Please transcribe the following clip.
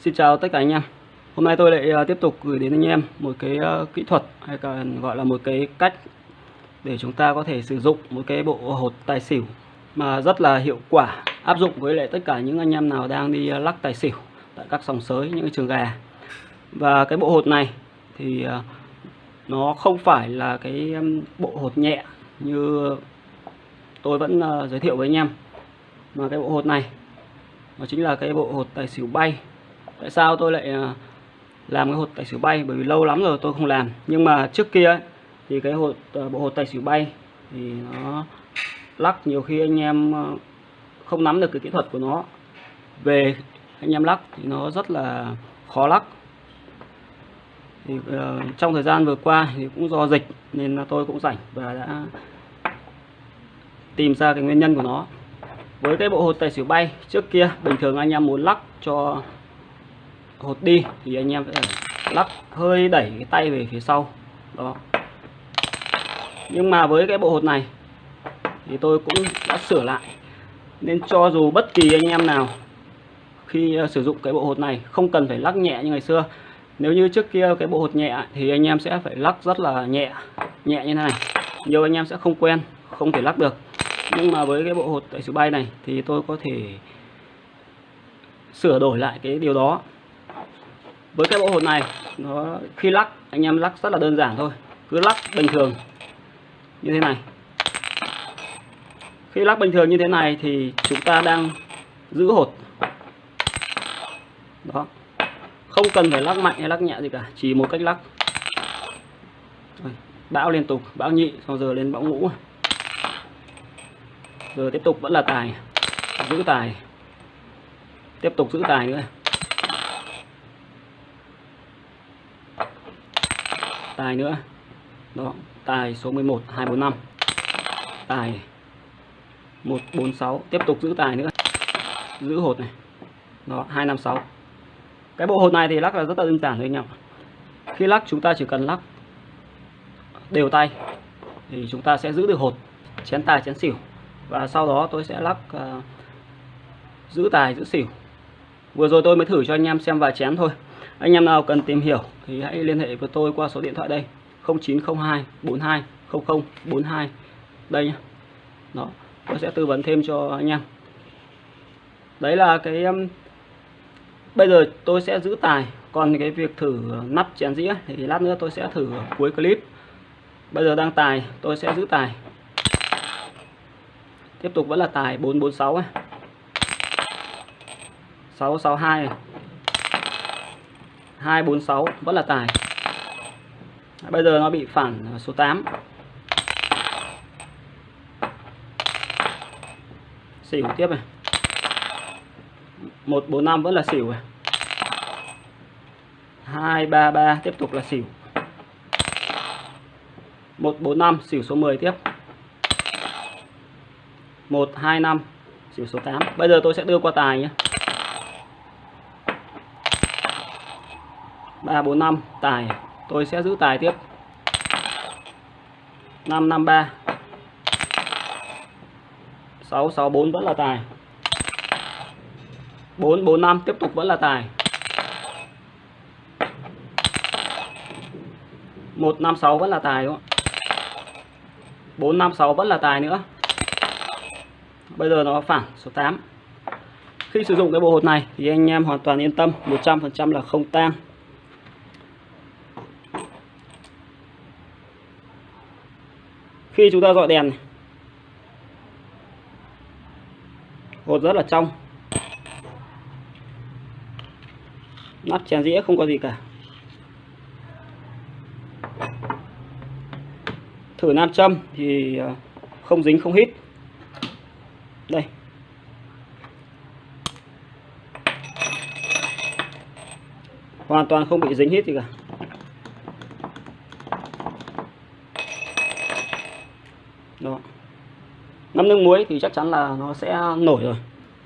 Xin chào tất cả anh em. Hôm nay tôi lại à, tiếp tục gửi đến anh em một cái à, kỹ thuật hay còn gọi là một cái cách để chúng ta có thể sử dụng một cái bộ hột tài xỉu mà rất là hiệu quả, áp dụng với lại tất cả những anh em nào đang đi à, lắc tài xỉu tại các sòng sới, những trường gà. Và cái bộ hột này thì nó không phải là cái bộ hột nhẹ như tôi vẫn giới thiệu với anh em, mà cái bộ hột này nó chính là cái bộ hột tài xỉu bay tại sao tôi lại ờ, làm cái hột tài xỉu bay? Bởi vì lâu lắm rồi tôi không làm. Nhưng mà trước kia ấy, thì cái hột ờ, bộ hột tài xỉu bay thì nó lắc nhiều khi anh em ờ, không nắm được cái kỹ thuật của nó. Về anh em lắc thì nó rất là khó lắc. Thì uh, trong thời gian vừa qua thì cũng do dịch nên là tôi cũng rảnh và đã tìm ra cái nguyên nhân của nó. Với cái bộ hột tài xỉu bay trước kia bình thường anh em muốn lắc cho hột đi, thì anh em sẽ lắc hơi đẩy cái tay về phía sau, đó. Nhưng mà với cái bộ hột này, thì tôi cũng đã sửa lại. Nên cho dù bất kỳ anh em nào khi ờ, sử dụng cái bộ hột này, không cần phải lắc nhẹ như ngày xưa. Nếu như trước kia cái bộ hột nhẹ, thì anh em sẽ phải lắc rất là nhẹ nhẹ như thế này. Nhiều anh em sẽ không quen, không thể lắc được. Nhưng mà với cái bộ hột tại sự bay này, thì tôi có thể sửa đổi lại cái điều đó với cái bộ hột này, nó, khi lắc, anh em lắc rất là đơn giản thôi. Cứ lắc bình thường, như thế này. Khi lắc bình thường như thế này thì chúng ta đang giữ hột. Đó. Không cần phải lắc mạnh hay lắc nhẹ gì cả, chỉ một cách lắc. Bão liên tục, bão nhị sau giờ lên bão ngũ. Giờ tiếp tục vẫn là tài, giữ tài. Tiếp tục giữ tài nữa. Tài nữa. Đó tài số 11 245 tài 146 tiếp tục giữ tài nữa. Giữ hột này. Đó 256 cái bộ hột này thì lắc là rất là đơn giản thôi anh em khi lắc chúng ta chỉ cần lắc đều tay thì chúng ta sẽ giữ được hột chén tài chén xỉu. Và sau đó tôi sẽ lắc uh, giữ tài giữ xỉu vừa rồi tôi mới thử cho anh em xem vài chén thôi. Anh em nào cần tìm hiểu thì hãy liên hệ với tôi qua số điện thoại đây. 0902 42 00 42 đây nhá. Đó, tôi sẽ tư vấn thêm cho anh em. Đấy là cái um, bây giờ tôi sẽ giữ tài, còn cái việc thử nắp chén dĩa thì lát nữa tôi sẽ thử cuối clip. Bây giờ đang tài, tôi sẽ giữ tài. Tiếp tục vẫn là tài 446 ấy. 662 này. 246 vẫn là tài. Bây giờ nó bị phản số 8 xỉu tiếp này. 145 vẫn là xỉu này. 233 tiếp tục là xỉu. 145 xỉu số 10 tiếp. 125 xỉu số 8 bây giờ tôi sẽ đưa qua tài nhé. 345 tài. Tôi sẽ giữ tài tiếp. 553 664 vẫn là tài. 445 tiếp tục vẫn là tài. 156 vẫn là tài, đúng không? 456 vẫn là tài nữa. Bây giờ nó phản số 8 khi sử dụng cái bộ hột này thì anh em hoàn toàn yên tâm 100% là không tan. Khi chúng ta dọi đèn này, hột rất là trong nắp chén dĩa không có gì cả. Thử nam châm thì à, không dính không hít. Đây. Hoàn toàn không bị dính hít gì cả. Đó ngâm nước muối thì chắc chắn là nó sẽ nổi rồi.